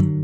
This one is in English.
you